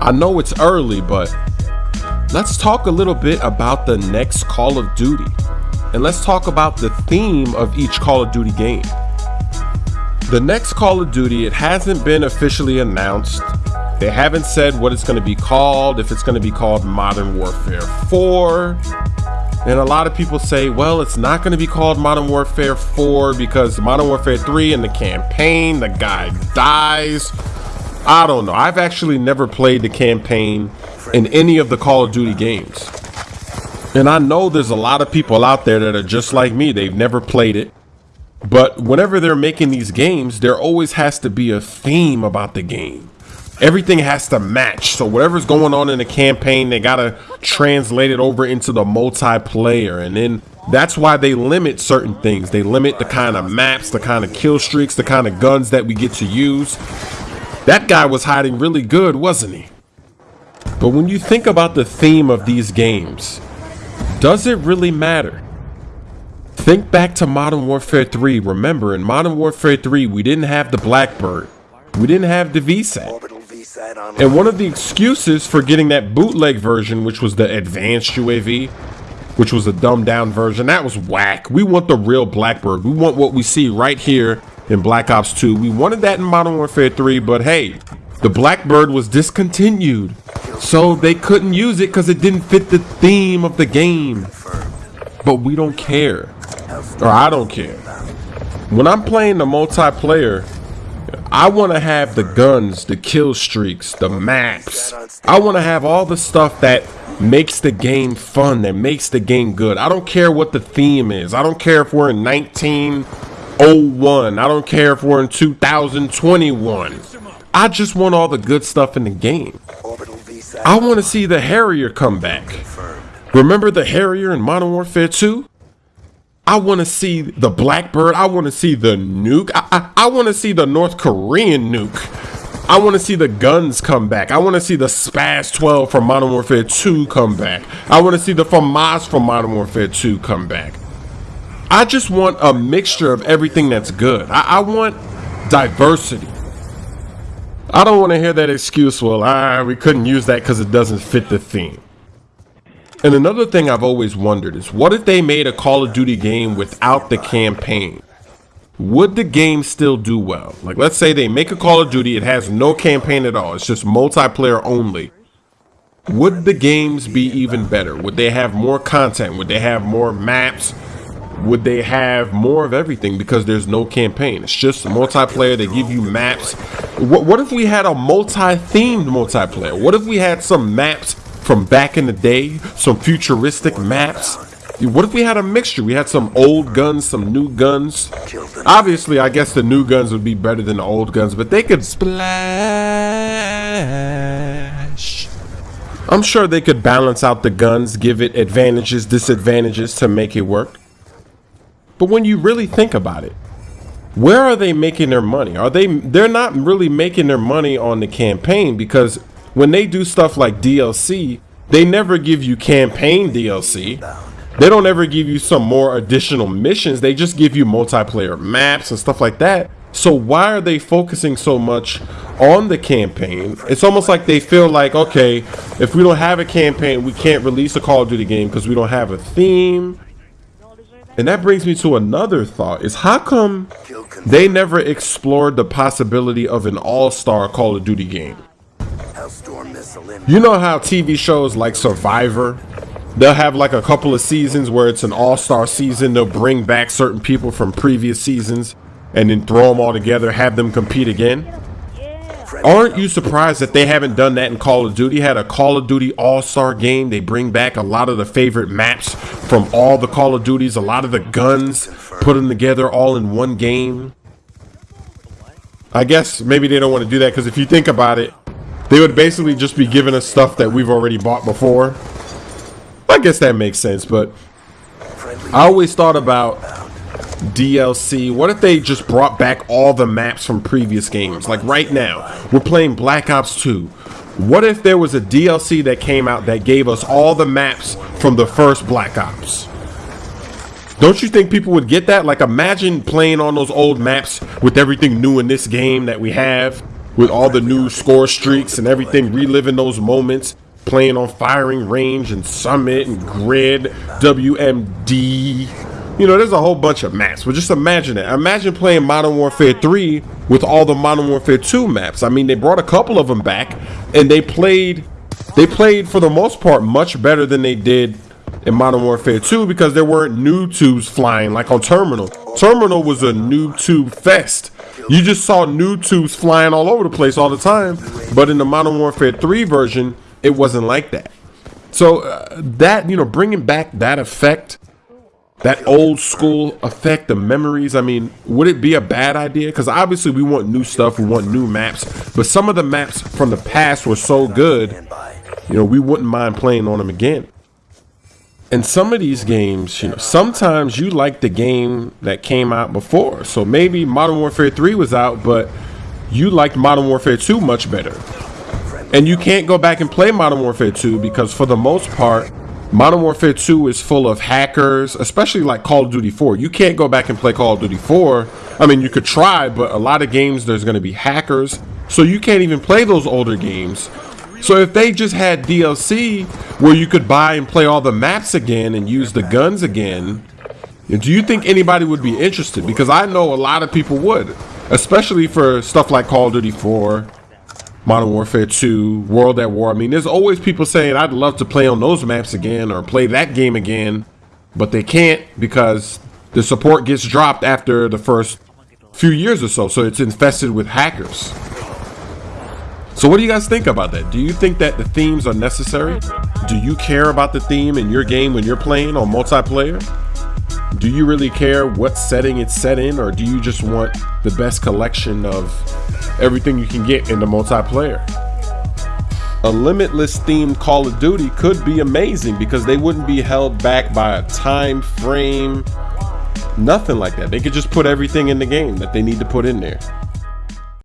I know it's early, but let's talk a little bit about the next Call of Duty. And let's talk about the theme of each Call of Duty game. The next Call of Duty, it hasn't been officially announced. They haven't said what it's going to be called, if it's going to be called Modern Warfare 4. And a lot of people say, well, it's not going to be called Modern Warfare 4 because Modern Warfare 3 in the campaign, the guy dies. I don't know. I've actually never played the campaign in any of the Call of Duty games. And I know there's a lot of people out there that are just like me. They've never played it. But whenever they're making these games, there always has to be a theme about the game. Everything has to match. So whatever's going on in the campaign, they got to translate it over into the multiplayer. And then that's why they limit certain things. They limit the kind of maps, the kind of kill streaks, the kind of guns that we get to use. That guy was hiding really good, wasn't he? But when you think about the theme of these games, does it really matter? Think back to Modern Warfare 3. Remember, in Modern Warfare 3, we didn't have the Blackbird. We didn't have the VSAT. And one of the excuses for getting that bootleg version, which was the advanced UAV, which was a dumbed down version, that was whack. We want the real Blackbird. We want what we see right here in Black Ops 2. We wanted that in Modern Warfare 3, but hey, the Blackbird was discontinued. So they couldn't use it because it didn't fit the theme of the game. But we don't care. Or I don't care. When I'm playing the multiplayer, I want to have the guns, the kill streaks, the maps. I want to have all the stuff that makes the game fun, that makes the game good. I don't care what the theme is. I don't care if we're in 19 01. I don't care if we're in 2021. I just want all the good stuff in the game. I want to see the Harrier come back. Remember the Harrier in Modern Warfare 2? I want to see the Blackbird. I want to see the nuke. I, I, I want to see the North Korean nuke. I want to see the guns come back. I want to see the SPAS 12 from Modern Warfare 2 come back. I want to see the FAMAS from Modern Warfare 2 come back. I just want a mixture of everything that's good. I, I want diversity. I don't want to hear that excuse, well, ah, we couldn't use that because it doesn't fit the theme. And another thing I've always wondered is what if they made a Call of Duty game without the campaign? Would the game still do well? Like, let's say they make a Call of Duty, it has no campaign at all, it's just multiplayer only. Would the games be even better? Would they have more content? Would they have more maps? Would they have more of everything because there's no campaign? It's just multiplayer. They give you maps. What, what if we had a multi-themed multiplayer? What if we had some maps from back in the day some futuristic maps? What if we had a mixture? We had some old guns some new guns. Obviously i guess the new guns would be better than the old guns but they could splash. I'm sure they could balance out the guns give it advantages disadvantages to make it work but when you really think about it, where are they making their money? Are they they're not really making their money on the campaign because when they do stuff like DLC, they never give you campaign DLC. They don't ever give you some more additional missions. They just give you multiplayer maps and stuff like that. So why are they focusing so much on the campaign? It's almost like they feel like, okay, if we don't have a campaign, we can't release a Call of Duty game because we don't have a theme. And that brings me to another thought is how come they never explored the possibility of an all-star Call of Duty game? You know how TV shows like Survivor, they'll have like a couple of seasons where it's an all-star season. They'll bring back certain people from previous seasons and then throw them all together, have them compete again. Aren't you surprised that they haven't done that in Call of Duty? Had a Call of Duty All-Star game. They bring back a lot of the favorite maps from all the Call of Duties, a lot of the guns, put them together all in one game. I guess maybe they don't want to do that because if you think about it, they would basically just be giving us stuff that we've already bought before. I guess that makes sense, but I always thought about DLC. What if they just brought back all the maps from previous games? Like right now, we're playing Black Ops 2. What if there was a DLC that came out that gave us all the maps from the first Black Ops? Don't you think people would get that? Like imagine playing on those old maps with everything new in this game that we have. with all the new score streaks and everything, reliving those moments, playing on firing range and summit and grid, WMD. You know, there's a whole bunch of maps, but just imagine it. Imagine playing Modern Warfare 3 with all the Modern Warfare 2 maps. I mean, they brought a couple of them back and they played they played for the most part much better than they did in Modern Warfare 2 because there weren't noob tubes flying like on Terminal. Terminal was a noob tube fest. You just saw noob tubes flying all over the place all the time, but in the Modern Warfare 3 version, it wasn't like that. So uh, that, you know, bringing back that effect, that old school effect, the memories, I mean, would it be a bad idea? Because obviously we want new stuff, we want new maps, but some of the maps from the past were so good, you know, we wouldn't mind playing on them again And some of these games, you know, sometimes you like the game that came out before. So maybe Modern Warfare 3 was out, but you liked Modern Warfare 2 much better. And you can't go back and play Modern Warfare 2 because for the most part, Modern Warfare 2 is full of hackers, especially like Call of Duty 4. You can't go back and play Call of Duty 4. I mean, you could try, but a lot of games there's going to be hackers. So you can't even play those older games so if they just had DLC where you could buy and play all the maps again and use the guns again, do you think anybody would be interested? Because I know a lot of people would, especially for stuff like Call of Duty 4, Modern Warfare 2, World at War. I mean, there's always people saying, I'd love to play on those maps again or play that game again, but they can't because the support gets dropped after the first few years or so. So it's infested with hackers. So what do you guys think about that? Do you think that the themes are necessary? Do you care about the theme in your game when you're playing on multiplayer? Do you really care what setting it's set in or do you just want the best collection of everything you can get in the multiplayer? A limitless themed Call of Duty could be amazing because they wouldn't be held back by a time frame, nothing like that. They could just put everything in the game that they need to put in there.